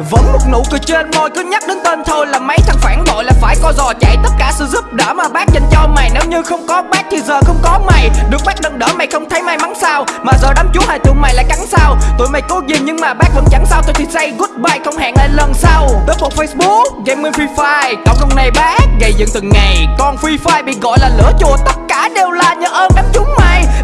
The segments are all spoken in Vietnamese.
Vẫn một nụ cười trên môi cứ nhắc đến tên thôi là mấy thằng phản bội là phải co giò chạy. Tất cả sự giúp đỡ mà bác dành cho mày. Nếu như không có bác thì giờ không có mày. Được bác nâng đỡ mày không thấy may mắn sao? Mà giờ đám chú hai tụi mày lại cắn sao? Tụi mày cố gì nhưng mà bác vẫn chẳng sao. Tôi thì say goodbye không hẹn lại lần sau. Tới một Facebook, gaming Free Fire. Cộng đồng này bác gây dựng từng ngày. Còn Free Fire bị gọi là lửa chùa. Tất cả đều là nhờ ơn đám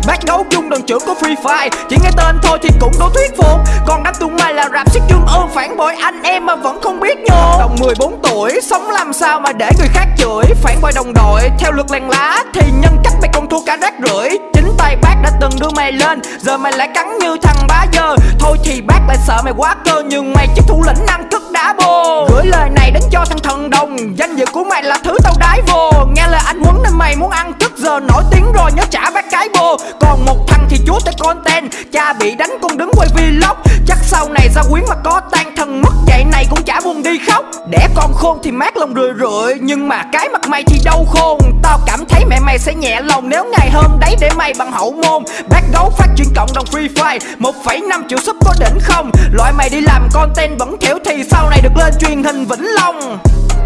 Bác đấu chung đoàn trưởng của Free Fire. Chỉ nghe tên thôi thì cũng đủ thuyết phục. Còn đám tụi mày là rap siết dương ơn phản bội anh em mà vẫn không biết nhô Đồng 14 tuổi, sống làm sao mà để người khác chửi. Phản bội đồng đội, theo luật làng lá, Thì nhân cách mày còn thua cả rác rưởi. Chính tay bác đã từng đưa mày lên, Giờ mày lại cắn như thằng bá dơ. Thôi thì bác lại sợ mày quá cơ, Nhưng mày chỉ thủ lĩnh năng cất đá bô Gửi lời này đến cho thằng thần đồng, Danh dự của mày là thứ tao đái vô. Nghe lời anh Huấn nên mày muốn ăn tức Giờ nổi tiếng rồi, nhớ trả bác gái bồ Còn một thằng thì chúa tới content. Cha bị đánh con đứng quay vlog. Chắc sau này ra quyến mà có tan thân mất Vậy này cũng chả buồn đi khóc. Đẻ con khôn thì mát lòng rười rượi. Nhưng mà cái mặt mày thì đâu khôn. Tao cảm thấy mẹ mày sẽ nhẹ lòng Nếu ngày hôm đấy để mày bằng hậu môn. Bác gấu phát triển cộng đồng Free Fire. 1,5 triệu sub có đỉnh không? Loại mày đi làm content vẫn kiểu thì sau này được lên truyền hình Vĩnh Long.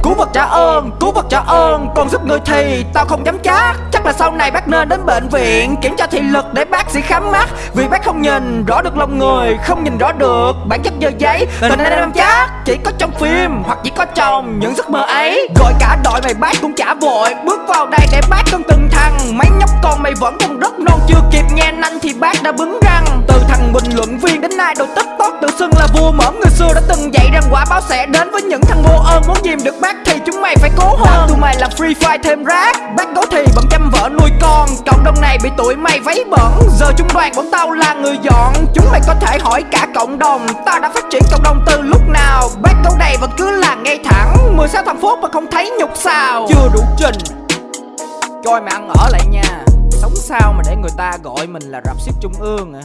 Cứu vật trả ơn, cứu vật trả ơn Còn giúp người thì tao không dám chắc. Chắc là sau này bác nên đến bệnh viện Kiểm tra thị lực để bác sĩ khám mắt. Vì bác không nhìn rõ được lòng người Không nhìn rõ được bản chất giờ giấy. Và nên em chắc chỉ có trong phim Hoặc chỉ có trong những giấc mơ ấy. Gọi cả đội mày bác cũng chả vội Bước vào đây để bác cân từng thằng. Mấy nhóc con mày vẫn còn rất non Chưa kịp nghe nanh thì bác đã bứng là vua mõm. Người xưa đã từng dạy rằng quả báo sẽ đến với những thằng vô ơn Muốn dìm được bác thì chúng mày phải cố hơn. Tụi mày làm free fire thêm rác, Bác cố thì bận chăm vợ nuôi con. Cộng đồng này bị tụi mày váy bẩn. Giờ chúng đoàn bọn tao là người dọn, Chúng mày có thể hỏi cả cộng đồng. Tao đã phát triển cộng đồng từ lúc nào? Bác câu này vẫn cứ là ngay thẳng. 16 thằng phút mà không thấy nhục sao? Chưa đủ trình. Coi mà ăn ở lại nha. Sống sao mà để người ta gọi mình là rạp xiếc trung ương à?